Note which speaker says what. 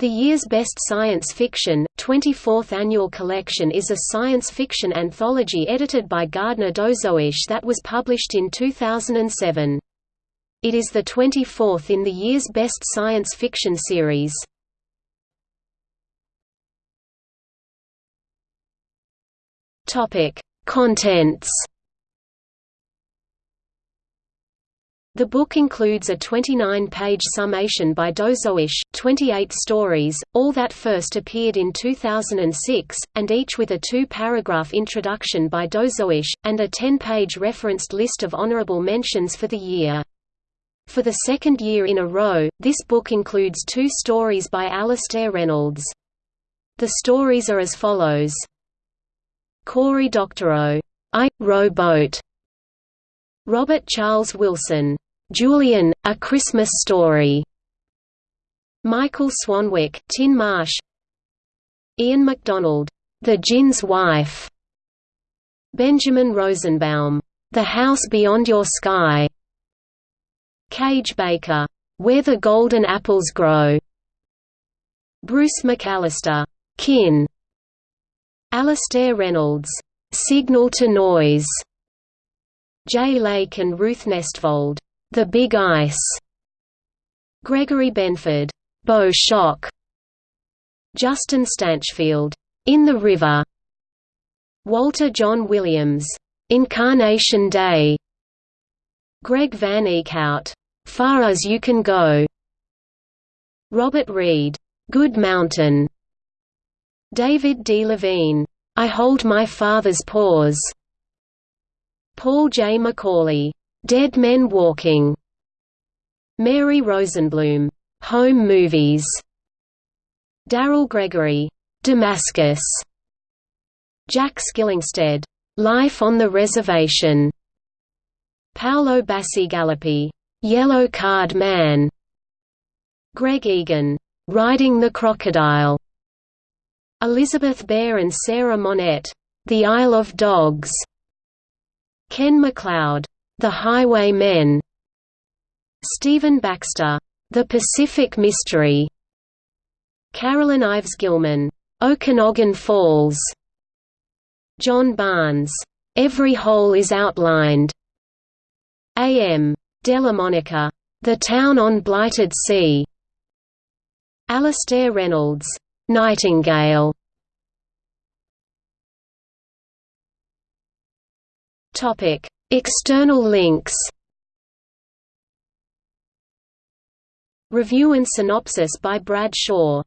Speaker 1: The year's best science fiction, 24th annual collection is a science fiction anthology edited by Gardner Dozois that was published in 2007. It is the 24th in the year's best science fiction series. Contents The book includes a 29-page summation by Dozois, 28 stories, all that first appeared in 2006, and each with a two-paragraph introduction by Dozois, and a 10-page referenced list of honorable mentions for the year. For the second year in a row, this book includes two stories by Alastair Reynolds. The stories are as follows. Cory Doctorow, I, Rowboat. Robert Charles Wilson, Julian, A Christmas Story. Michael Swanwick, Tin Marsh. Ian McDonald, The Djinn's Wife. Benjamin Rosenbaum, The House Beyond Your Sky. Kage Baker, Where the Golden Apples Grow. Bruce McAllister, Kin. Alastair Reynolds, Signal to Noise. Jay Lake and Ruth Nestvold, the Big Ice. Gregory Benford, Bow Shock. Justin Stanchfield, In the River. Walter Jon Williams, Incarnation Day. Greg Van Eekhout, Far as You Can Go. Robert Reed, Good Mountain. David D. Levine, I Hold My Father's Paws. Paul J. McAuley, Dead Men Walking. Mary Rosenblum, Home Movies. Daryl Gregory, Damascus. Jack Skillingstead, Life on the Reservation. Paolo Bacigalupi, Yellow Card Man. Greg Egan, Riding the Crocodile. Elizabeth Bear and Sarah Monette, The Isle of Dogs. Ken MacLeod, the Highwaymen. Stephen Baxter, The Pacific Mystery. Carolyn Ives Gilman, Okanoggan Falls. John Barnes, Every Hole is Outlined. A.M. Dellamonica, The Town on Blighted Sea. Alastair Reynolds, Nightingale Topic. External links Review and synopsis by Brad Shaw